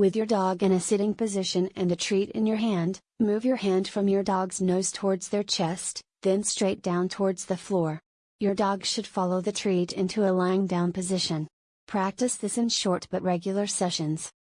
With your dog in a sitting position and a treat in your hand, move your hand from your dog's nose towards their chest, then straight down towards the floor. Your dog should follow the treat into a lying down position. Practice this in short but regular sessions.